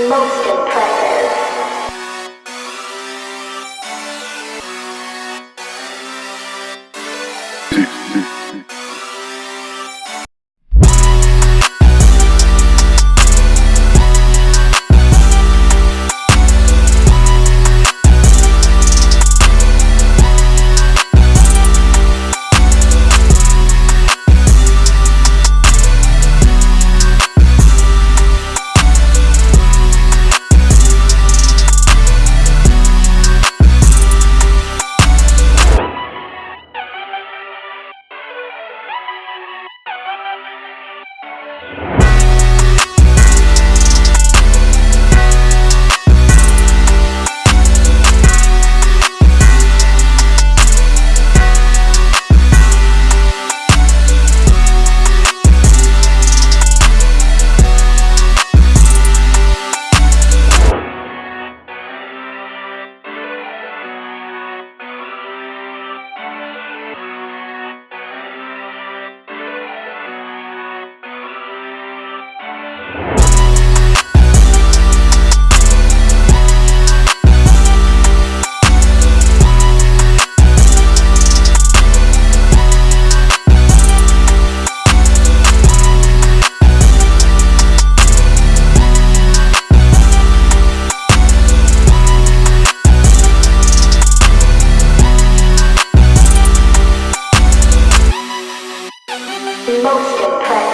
Oh. Most impressive.